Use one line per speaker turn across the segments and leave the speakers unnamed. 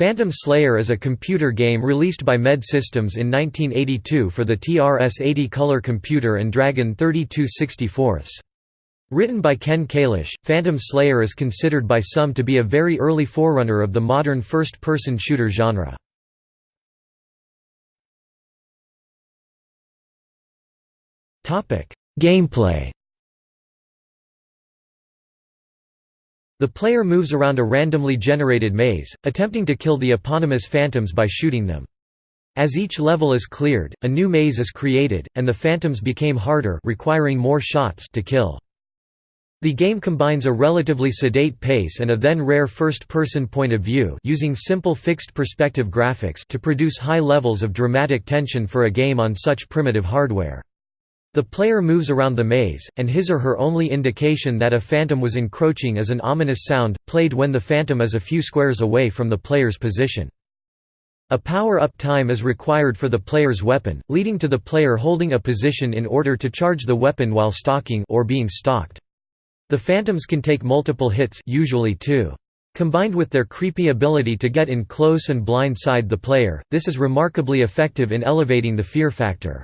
Phantom Slayer is a computer game released by Med Systems in 1982 for the TRS-80 color computer and Dragon 3264. Written by Ken Kalish, Phantom Slayer is considered by some to be a very early forerunner of the modern first-person shooter genre. Gameplay The player moves around a randomly generated maze, attempting to kill the eponymous phantoms by shooting them. As each level is cleared, a new maze is created, and the phantoms became harder requiring more shots to kill. The game combines a relatively sedate pace and a then rare first-person point of view using simple fixed perspective graphics to produce high levels of dramatic tension for a game on such primitive hardware. The player moves around the maze, and his or her only indication that a phantom was encroaching is an ominous sound, played when the phantom is a few squares away from the player's position. A power-up time is required for the player's weapon, leading to the player holding a position in order to charge the weapon while stalking or being stalked. The phantoms can take multiple hits usually two. Combined with their creepy ability to get in close and blindside the player, this is remarkably effective in elevating the fear factor.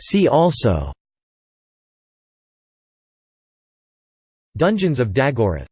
See also. Dungeons of Daggorath